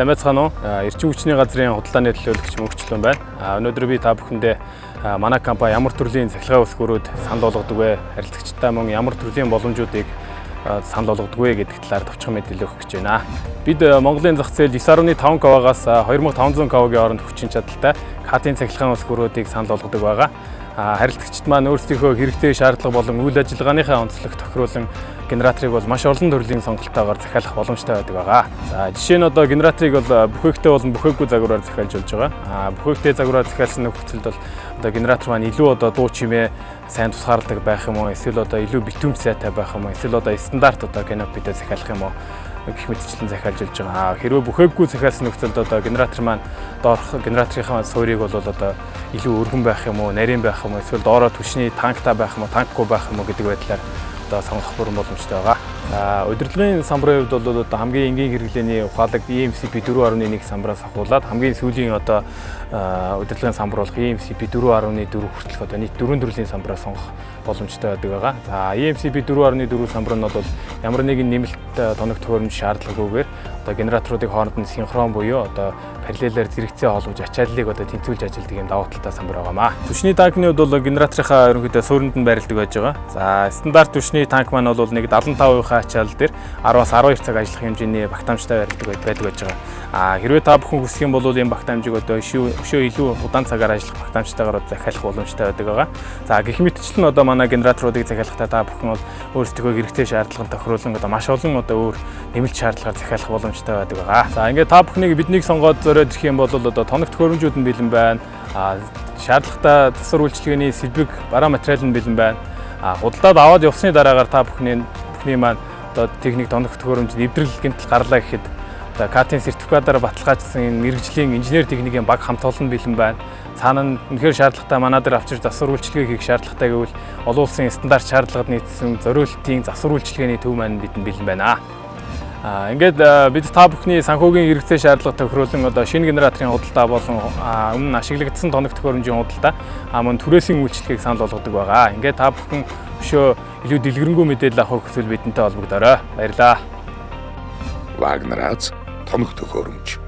Сайн байцгаана уу? Эрчим хүчний газрын худалдааны төлөөлөгч мөнхчлэн байна. Өнөөдөр би та бүхэндээ манай компани ямар төрлийн цахилгаан өсгөрүүд санал болгодог вэ? Харилцагчтай мөн ямар төрлийн боломжуудыг санал болгодог вэ гэдэг талаар товчхон мэдээлэл өгөх гэж байна. Бид Монголын зах зээл 9.5 кВ-аас 2500 кВ-гийн хооронд хүчин чадалтай катын цахилгаан өсгөрүүдийг санал болгодог байгаа харилцагчид маань өөрсдийнхөө хэрэгтэй шаардлага болон үйл ажиллагааныхаа онцлог тохируулан генераторыг бол маш олон төрлийн сонголтоогоор захиалах боломжтой байдаг байгаа. За жишээ нь одоо генераторыг бол бүхээгтэй болон бүхээггүй загвараар захиалж болж байгаа. А бүхээгтэй загвараар захиалсан нөхцөлд бол одоо генератор маань илүү одоо дуу чимээ сайн тусгаарладаг байх юм уу эсвэл одоо илүү битүүм сайтай байх юм уу эсвэл одоо стандарт одоо канопитэй захиалах юм уу гэх мэтчлэн захиалж болж байгаа. Хэрвээ бүхээггүй захиалсан нөхцөлд одоо генератор маань доорх генераторынхаа суурийг бол одоо илүү өргөн байх юм уу, нарийн байх юм уу, эсвэл доороо түвшний танктай байх юм уу, танкгүй байх юм уу гэдэг байдлаар одоо сонгох бүрэн боломжтой байгаа. Удирдлагын самбарын хувьд бол одоо хамгийн энгийн хэрэглээний ухаалаг EMCP 4.1 самбараас ахуулаад хамгийн сүүлийн одоо удирдлагын самбар болох EMCP 4.4 хүртэлх одоо нийт дөрвөн төрлийн самбараа сонгох боломжтой байдаг байгаа. За EMCP 4.4 самбар нь бол ямар нэгэн нэмэлт тоног төхөөрөмж шаардлагагүйгээр одоо генераторуудыг хооронд нь синхрон буюу одоо параллелаар зэрэгцээ холбож ачааллыг одоо тэнцвүүлж ажилладаг юм давуу талтай самбар байгаамаа. Түвшний танкны хувьд бол генераторынхаа ерөнхийдөө суурьнд нь байрладаг байж байгаа. За стандарт түвшний танк маань бол нэг 75% ачаал дээр 10-аас 12 цаг ажиллах хэмжээний багтаамжтай байрладаг байдаг байж байгаа. А хэрвээ та бүхэн хүсэх юм бол энэ багтаамжийг одоо өшөө илүү удаан цагаар ажиллах багтаамжтайгаар захиалах боломжтой байдаг байгаа. За гэх мэтчлэн одоо манай генераторуудыг захиалахдаа та бүхэн бол өөрсдөө хэрэгтэй шаардлаганд тохируулан одоо маш олон одоо өөр нэмэлт шаардлагаар захиалах боломжтой байдаг байгаа. За ингээд та бүхнийг биднийг сонгоод зориод ирэх юм бол одоо тоног төхөөрөмжүүд нь бэлэн байна. А шаардлагатай засвар үйлчилгээний сэлбэг бараа материал нь бэлэн байна. А худалдаад аваад явсны дараагаар та бүхний бүхний маань одоо техник тоног төхөөрөмж нэвтрэл гэмтэл гарлаа гэхэд одоо катын сертификатаар баталгаажсан мэрэгжлийн инженер техникийн баг хамт олон бэлэн байна. Цаана нь үнэхээр шаардлагатай манай дээр авчирч засвар үйлчилгээ хийх шаардлагатай гэвэл олон улсын стандарт шаардлагад нийцсэн зориултын засвар үйлчилгээний төв маань бидэнд бэлэн байна. А ингээд бид та бүхний санхүүгийн хэрэгцээ шаардлага тохируулан одоо шинэ генераторын худалдаа болон өмнө ашиглагдсан тоног төхөөрөмжийн худалдаа а мөн түрээсийн үйлчлэгийг санал болгодог байгаа. Ингээд та бүхэн өшөө илүү дэлгэрэнгүй мэдээлэл авах хүсвэл бидэнтэй холбогдорой. Баярлалаа. Вагнерац тоног төхөөрөмж